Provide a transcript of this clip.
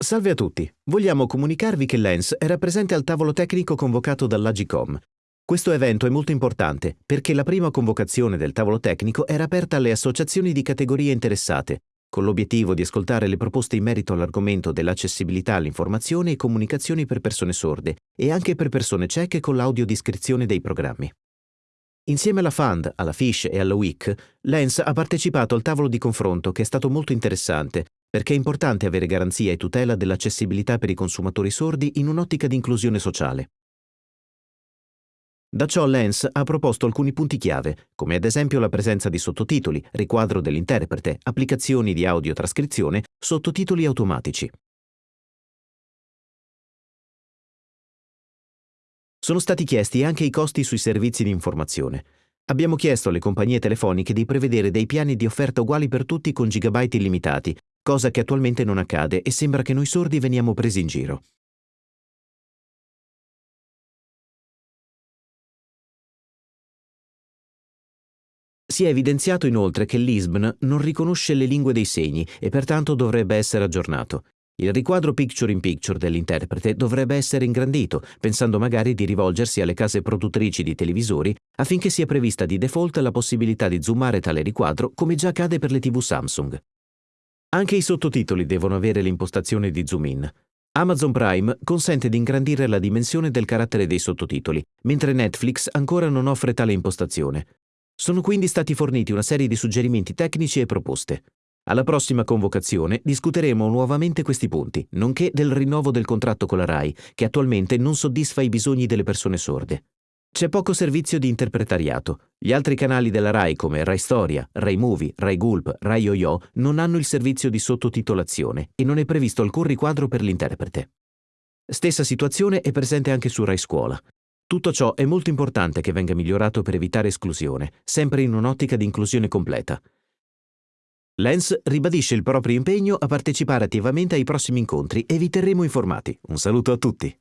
Salve a tutti. Vogliamo comunicarvi che Lens era presente al tavolo tecnico convocato dall'Agicom. Questo evento è molto importante perché la prima convocazione del tavolo tecnico era aperta alle associazioni di categorie interessate, con l'obiettivo di ascoltare le proposte in merito all'argomento dell'accessibilità all'informazione e comunicazioni per persone sorde e anche per persone cieche con l'audiodiscrizione dei programmi. Insieme alla FAND, alla FISH e alla WIC, Lens ha partecipato al tavolo di confronto che è stato molto interessante perché è importante avere garanzia e tutela dell'accessibilità per i consumatori sordi in un'ottica di inclusione sociale. Da ciò Lens ha proposto alcuni punti chiave, come ad esempio la presenza di sottotitoli, riquadro dell'interprete, applicazioni di audiotrascrizione, sottotitoli automatici. Sono stati chiesti anche i costi sui servizi di informazione. Abbiamo chiesto alle compagnie telefoniche di prevedere dei piani di offerta uguali per tutti con gigabyte illimitati, cosa che attualmente non accade e sembra che noi sordi veniamo presi in giro. Si è evidenziato inoltre che l'ISBN non riconosce le lingue dei segni e pertanto dovrebbe essere aggiornato. Il riquadro picture in picture dell'interprete dovrebbe essere ingrandito, pensando magari di rivolgersi alle case produttrici di televisori affinché sia prevista di default la possibilità di zoomare tale riquadro come già accade per le TV Samsung. Anche i sottotitoli devono avere l'impostazione di zoom in. Amazon Prime consente di ingrandire la dimensione del carattere dei sottotitoli, mentre Netflix ancora non offre tale impostazione. Sono quindi stati forniti una serie di suggerimenti tecnici e proposte. Alla prossima convocazione discuteremo nuovamente questi punti, nonché del rinnovo del contratto con la RAI, che attualmente non soddisfa i bisogni delle persone sorde. C'è poco servizio di interpretariato. Gli altri canali della RAI come Rai Storia, Rai Movie, Rai Gulp, Rai Yo-Yo non hanno il servizio di sottotitolazione e non è previsto alcun riquadro per l'interprete. Stessa situazione è presente anche su Rai Scuola. Tutto ciò è molto importante che venga migliorato per evitare esclusione, sempre in un'ottica di inclusione completa. Lens ribadisce il proprio impegno a partecipare attivamente ai prossimi incontri e vi terremo informati. Un saluto a tutti.